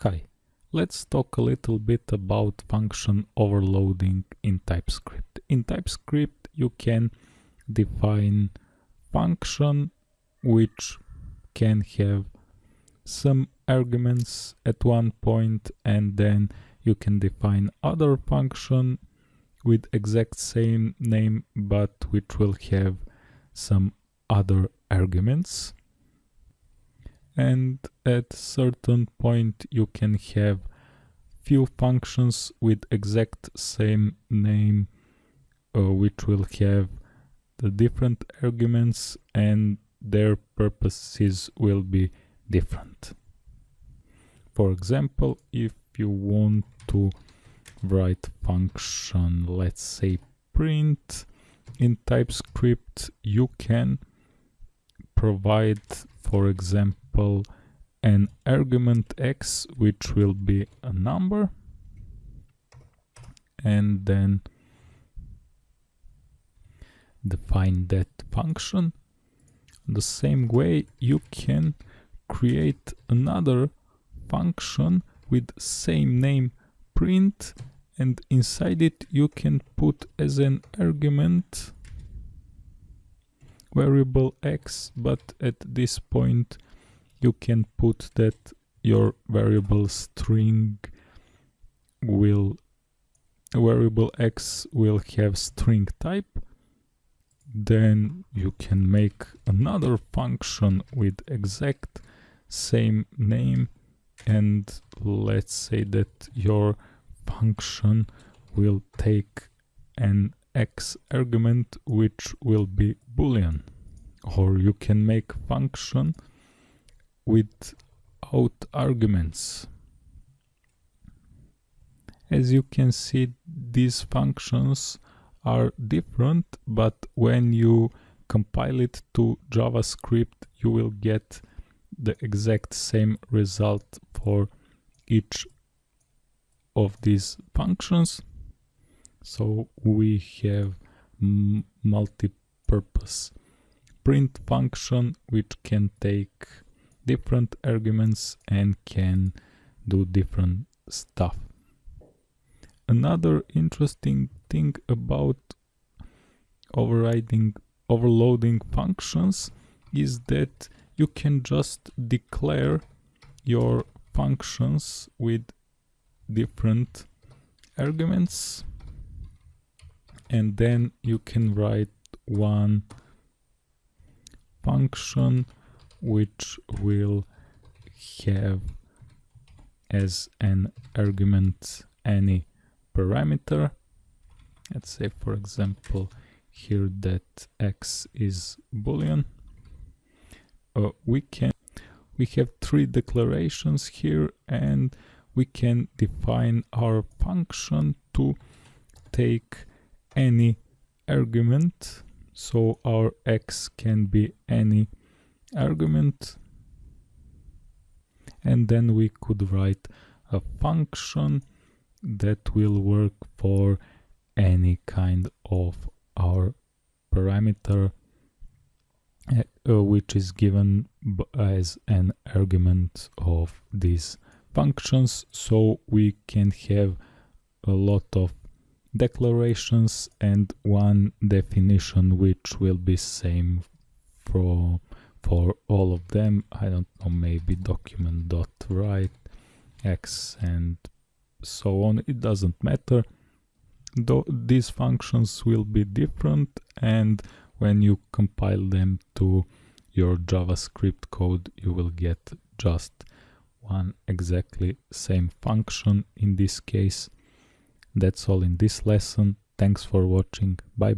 Hi, let's talk a little bit about function overloading in TypeScript. In TypeScript you can define function which can have some arguments at one point and then you can define other function with exact same name but which will have some other arguments and at certain point you can have few functions with exact same name uh, which will have the different arguments and their purposes will be different. For example, if you want to write function, let's say print in TypeScript, you can provide, for example, an argument x which will be a number and then define that function. The same way you can create another function with same name print and inside it you can put as an argument variable x but at this point you can put that your variable string will variable x will have string type then you can make another function with exact same name and let's say that your function will take an x argument which will be boolean. Or you can make function without arguments. As you can see these functions are different but when you compile it to javascript you will get the exact same result for each of these functions. So we have multi-purpose print function which can take different arguments and can do different stuff. Another interesting thing about overriding overloading functions is that you can just declare your functions with different arguments and then you can write one function which will have as an argument any parameter. Let's say for example here that x is boolean. Uh, we can we have three declarations here and we can define our function to take any argument. So our x can be any argument. And then we could write a function that will work for any kind of our parameter uh, which is given as an argument of these functions. So we can have a lot of declarations and one definition which will be same for for all of them. I don't know maybe document dot write x and so on. It doesn't matter. Though these functions will be different and when you compile them to your javascript code you will get just one exactly same function in this case. That's all in this lesson. Thanks for watching. Bye